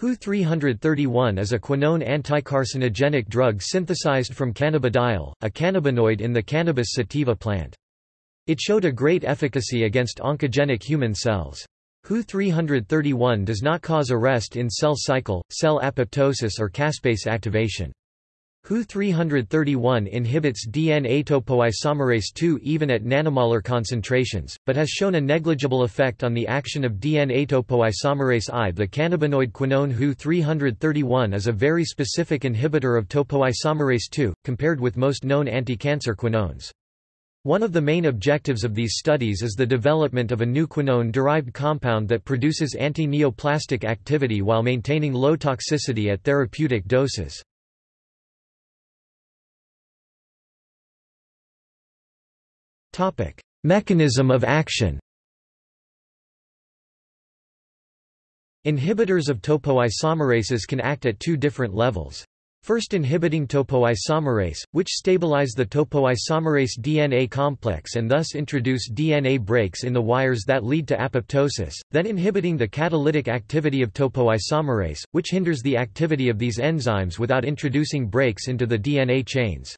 HU-331 is a quinone anticarcinogenic drug synthesized from cannabidiol, a cannabinoid in the cannabis sativa plant. It showed a great efficacy against oncogenic human cells. HU-331 does not cause arrest in cell cycle, cell apoptosis or caspase activation. HU-331 inhibits DNA topoisomerase II even at nanomolar concentrations, but has shown a negligible effect on the action of DNA topoisomerase I. The cannabinoid quinone HU-331 is a very specific inhibitor of topoisomerase II, compared with most known anti-cancer quinones. One of the main objectives of these studies is the development of a new quinone-derived compound that produces anti-neoplastic activity while maintaining low toxicity at therapeutic doses. Mechanism of action Inhibitors of topoisomerases can act at two different levels. First inhibiting topoisomerase, which stabilize the topoisomerase DNA complex and thus introduce DNA breaks in the wires that lead to apoptosis, then inhibiting the catalytic activity of topoisomerase, which hinders the activity of these enzymes without introducing breaks into the DNA chains.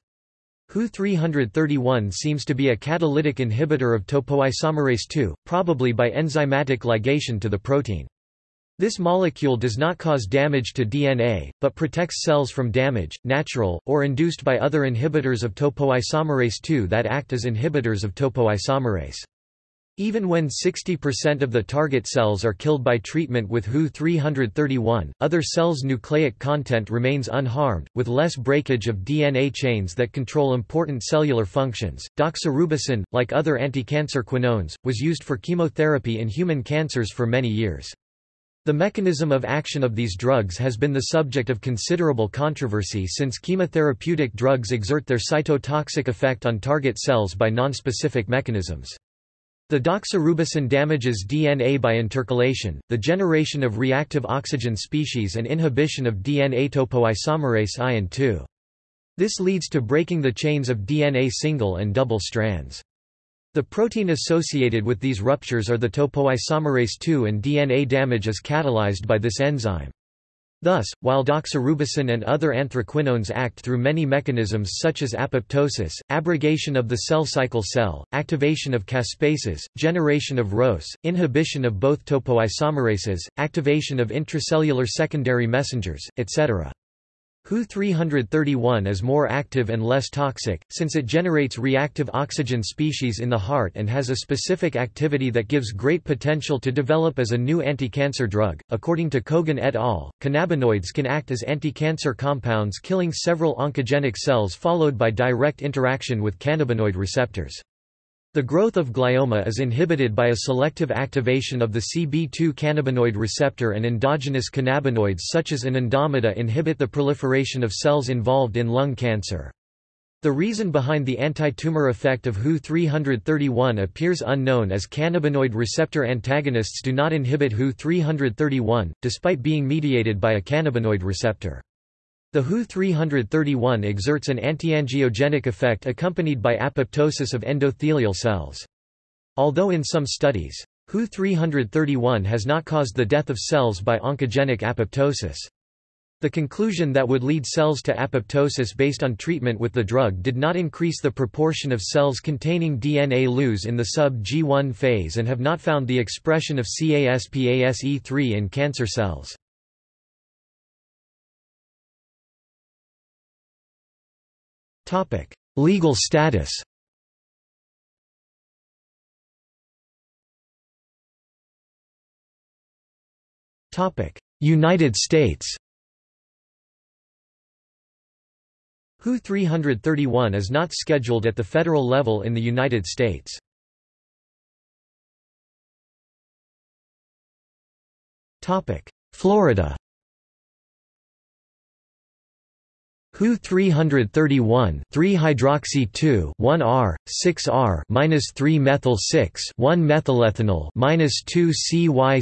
HU-331 seems to be a catalytic inhibitor of topoisomerase II, probably by enzymatic ligation to the protein. This molecule does not cause damage to DNA, but protects cells from damage, natural, or induced by other inhibitors of topoisomerase II that act as inhibitors of topoisomerase. Even when 60% of the target cells are killed by treatment with HU-331, other cells' nucleic content remains unharmed, with less breakage of DNA chains that control important cellular functions. Doxorubicin, like other anti-cancer quinones, was used for chemotherapy in human cancers for many years. The mechanism of action of these drugs has been the subject of considerable controversy since chemotherapeutic drugs exert their cytotoxic effect on target cells by nonspecific mechanisms. The doxorubicin damages DNA by intercalation, the generation of reactive oxygen species and inhibition of DNA topoisomerase I and II. This leads to breaking the chains of DNA single and double strands. The protein associated with these ruptures are the topoisomerase II and DNA damage is catalyzed by this enzyme. Thus, while doxorubicin and other anthraquinones act through many mechanisms such as apoptosis, abrogation of the cell cycle cell, activation of caspases, generation of ROS, inhibition of both topoisomerases, activation of intracellular secondary messengers, etc. HU-331 is more active and less toxic, since it generates reactive oxygen species in the heart and has a specific activity that gives great potential to develop as a new anti-cancer drug. According to Kogan et al., cannabinoids can act as anti-cancer compounds killing several oncogenic cells followed by direct interaction with cannabinoid receptors. The growth of glioma is inhibited by a selective activation of the CB2 cannabinoid receptor and endogenous cannabinoids such as anandamide inhibit the proliferation of cells involved in lung cancer. The reason behind the anti-tumor effect of HU-331 appears unknown as cannabinoid receptor antagonists do not inhibit HU-331, despite being mediated by a cannabinoid receptor. The HU-331 exerts an antiangiogenic effect accompanied by apoptosis of endothelial cells. Although in some studies, HU-331 has not caused the death of cells by oncogenic apoptosis. The conclusion that would lead cells to apoptosis based on treatment with the drug did not increase the proportion of cells containing DNA loose in the sub-G1 phase and have not found the expression of CASPASE3 in cancer cells. Legal status. United States. HU 331 is not scheduled at the federal level in the United States. Florida HU 331 3-hydroxy 2 1R 6R minus 3 methyl 6 1 methylethenyl minus 2 CYCLOHEXEN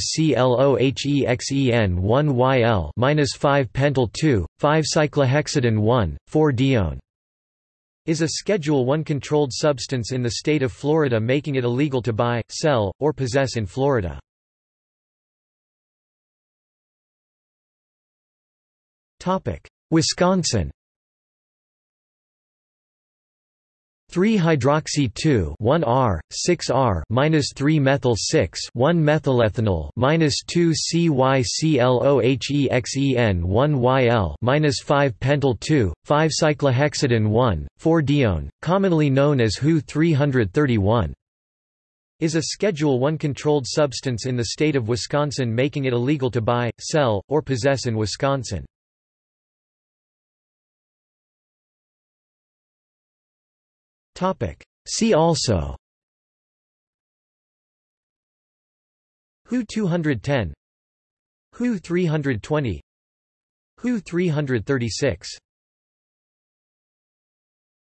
1 YL minus 5 pentyl 2 5 cyclohexadiene 1 4 dione is a Schedule 1 controlled substance in the state of Florida making it illegal to buy, sell, or possess in Florida. Wisconsin 3-hydroxy 2-1-R, 6-R minus 3-methyl 6-1-methylethenyl minus 2-CYCLOHEXEN 1-YL minus 5-pentyl 2, 5-cyclohexadiene 1, 4-dione, commonly known as HU 331 is a Schedule 1 controlled substance in the state of Wisconsin making it illegal to buy, sell, or possess in Wisconsin. See also. HU 210 HU 320 HU 336